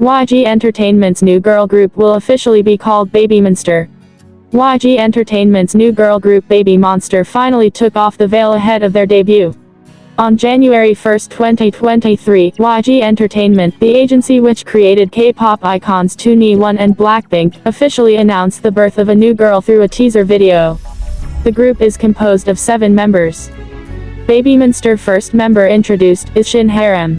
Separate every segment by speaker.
Speaker 1: YG Entertainment's new girl group will officially be called Baby Monster. YG Entertainment's new girl group Baby Monster finally took off the veil ahead of their debut. On January 1, 2023, YG Entertainment, the agency which created K-pop icons 2NE1 and Blackpink, officially announced the birth of a new girl through a teaser video. The group is composed of seven members. Baby Monster first member introduced is Shin Haram.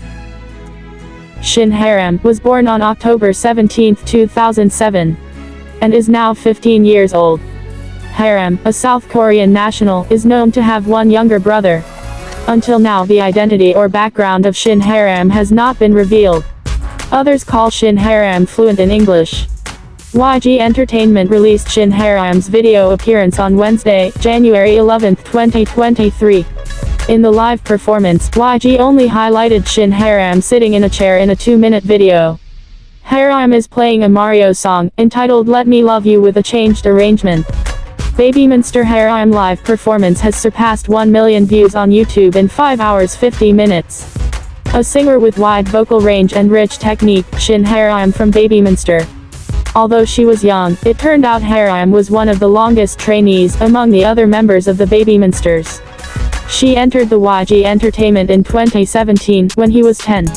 Speaker 1: Shin Haram was born on October 17, 2007, and is now 15 years old. Haram, a South Korean national, is known to have one younger brother. Until now the identity or background of Shin Haram has not been revealed. Others call Shin Haram fluent in English. YG Entertainment released Shin Haram's video appearance on Wednesday, January 11, 2023. In the live performance, YG only highlighted Shin Haram sitting in a chair in a two-minute video. Haram is playing a Mario song, entitled Let Me Love You with a changed arrangement. Baby Monster Haram live performance has surpassed 1 million views on YouTube in 5 hours 50 minutes. A singer with wide vocal range and rich technique, Shin Haram from Baby Monster. Although she was young, it turned out Haram was one of the longest trainees among the other members of the Baby Monsters. She entered the YG Entertainment in 2017 when he was 10.